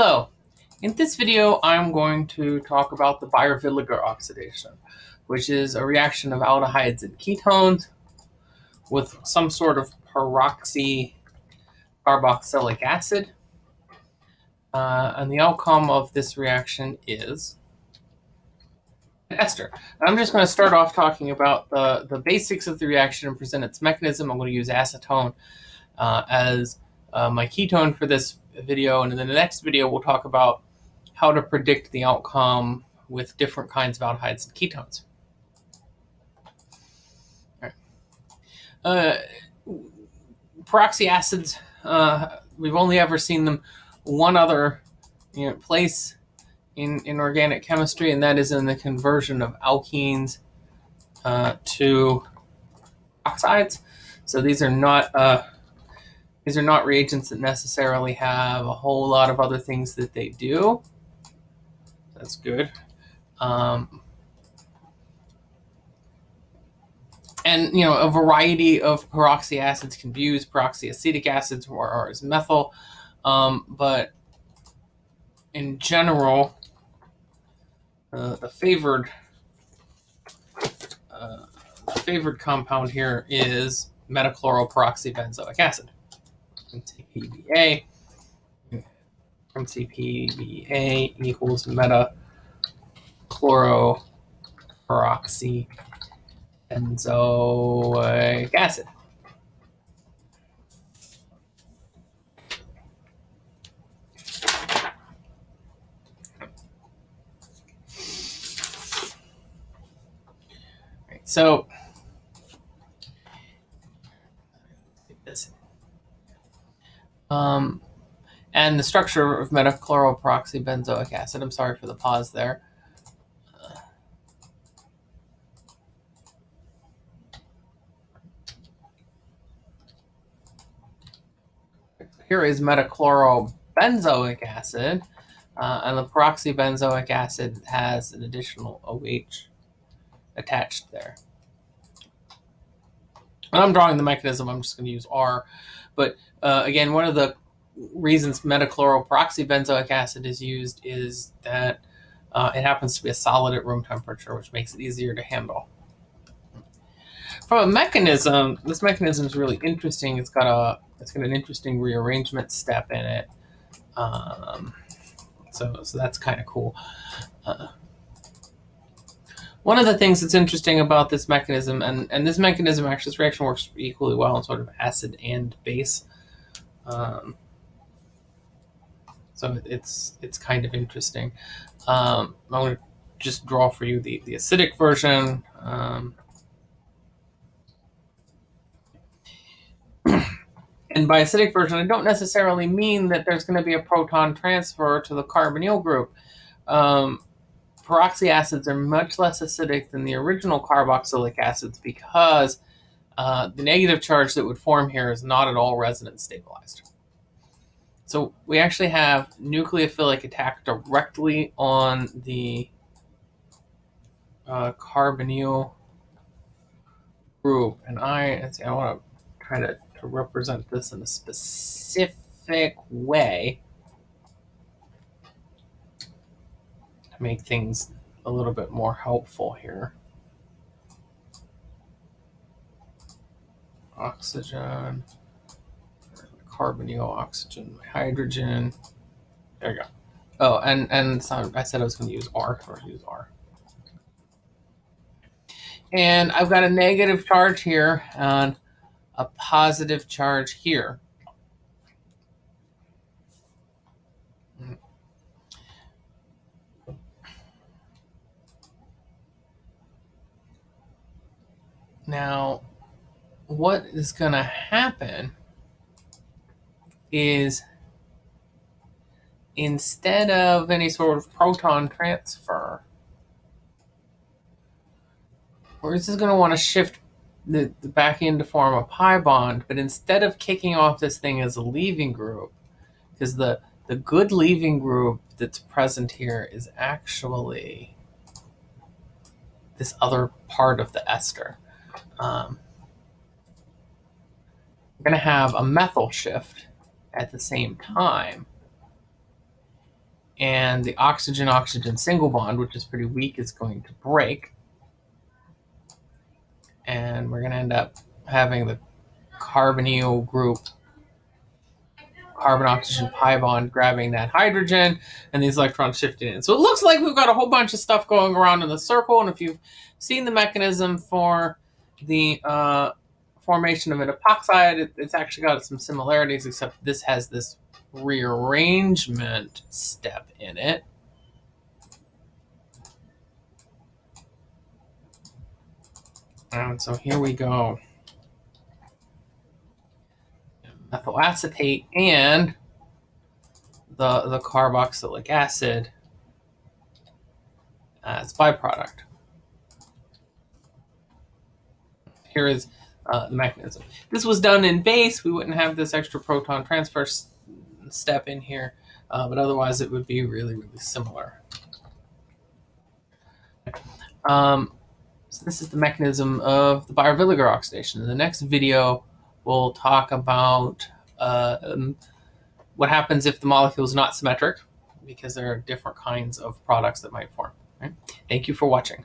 Hello. In this video, I'm going to talk about the Baeyer-Villiger oxidation, which is a reaction of aldehydes and ketones with some sort of peroxy carboxylic acid. Uh, and the outcome of this reaction is an ester. I'm just going to start off talking about the, the basics of the reaction and present its mechanism. I'm going to use acetone uh, as uh, my ketone for this video. And in the next video, we'll talk about how to predict the outcome with different kinds of aldehydes and ketones. Uh, peroxy acids, uh, we've only ever seen them one other you know, place in, in organic chemistry, and that is in the conversion of alkenes uh, to oxides. So these are not uh, these are not reagents that necessarily have a whole lot of other things that they do. That's good. Um, and you know a variety of peroxy acids can be used peroxyacetic acids or, or as methyl um, but in general uh, the favored uh, favored compound here is metachloroperoxybenzoic acid MCPBA MCPBA equals meta metachloroperoxy benzoic acid. Right, so Um, and the structure of metachloroperoxybenzoic acid. I'm sorry for the pause there. here is metachlorobenzoic acid, uh, and the peroxybenzoic acid has an additional OH attached there. And I'm drawing the mechanism, I'm just going to use R. But uh, again, one of the reasons metachloroperoxybenzoic acid is used is that uh, it happens to be a solid at room temperature, which makes it easier to handle. From a mechanism, this mechanism is really interesting. It's got a it's got an interesting rearrangement step in it. Um, so, so that's kind of cool. Uh, one of the things that's interesting about this mechanism, and, and this mechanism actually, this reaction works equally well in sort of acid and base. Um, so it's it's kind of interesting. Um, I'm going to just draw for you the, the acidic version. Um, And by acidic version, I don't necessarily mean that there's going to be a proton transfer to the carbonyl group. Um, peroxy acids are much less acidic than the original carboxylic acids because uh, the negative charge that would form here is not at all resonance stabilized. So we actually have nucleophilic attack directly on the uh, carbonyl group. And I, I want to try to to represent this in a specific way make things a little bit more helpful here. Oxygen, carbonyl, oxygen, hydrogen. There you go. Oh, and and so I said I was going to use R, so I use R. And I've got a negative charge here, and a positive charge here. Now, what is going to happen is instead of any sort of proton transfer, we're just going to want to shift the, the back end to form a pi bond, but instead of kicking off this thing as a leaving group, because the, the good leaving group that's present here is actually this other part of the ester. Um, we're going to have a methyl shift at the same time. and the oxygen-oxygen single bond, which is pretty weak, is going to break. And we're going to end up having the carbonyl group carbon oxygen pi bond grabbing that hydrogen and these electrons shifting in. So it looks like we've got a whole bunch of stuff going around in the circle. And if you've seen the mechanism for the uh, formation of an epoxide, it, it's actually got some similarities, except this has this rearrangement step in it. And so here we go. Methyl acetate and the, the carboxylic acid as byproduct. Here is uh, the mechanism. This was done in base. We wouldn't have this extra proton transfer step in here, uh, but otherwise it would be really, really similar. Um, so this is the mechanism of the Baeyer-Villiger oxidation. In the next video, we'll talk about uh, um, what happens if the molecule is not symmetric, because there are different kinds of products that might form. Right? Thank you for watching.